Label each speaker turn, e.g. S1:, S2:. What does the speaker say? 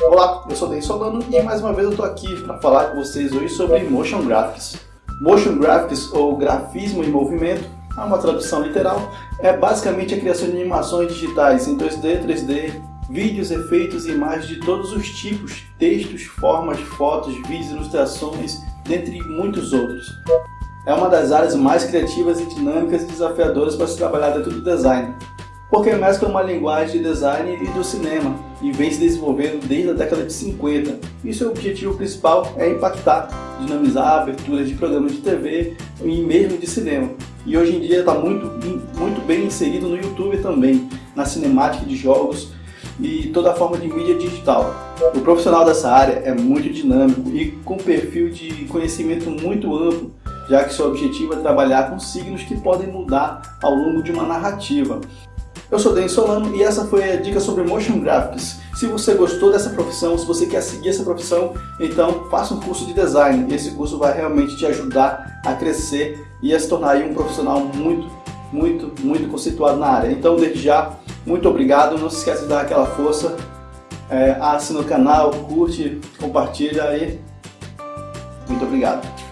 S1: eu sou Denis Solano e mais uma vez eu estou aqui para falar com vocês hoje sobre Motion Graphics. Motion Graphics, ou grafismo em movimento, é uma tradução literal, é basicamente a criação de animações digitais em 2D, 3D, vídeos, efeitos e imagens de todos os tipos, textos, formas, fotos, vídeos, ilustrações, dentre muitos outros. É uma das áreas mais criativas e dinâmicas e desafiadoras para se trabalhar dentro do design, porque mescla uma linguagem de design e do cinema e vem se desenvolvendo desde a década de 50. E seu objetivo principal é impactar, dinamizar aberturas de programas de TV e mesmo de cinema. E hoje em dia está muito, muito bem inserido no YouTube também, na cinemática de jogos e toda a forma de mídia digital. O profissional dessa área é muito dinâmico e com perfil de conhecimento muito amplo, já que seu objetivo é trabalhar com signos que podem mudar ao longo de uma narrativa. Eu sou Denis Solano e essa foi a dica sobre Motion Graphics. Se você gostou dessa profissão, se você quer seguir essa profissão, então faça um curso de design. Esse curso vai realmente te ajudar a crescer e a se tornar um profissional muito, muito, muito conceituado na área. Então, desde já, muito obrigado. Não se esqueça de dar aquela força. É, assina o canal, curte, compartilha aí. Muito obrigado.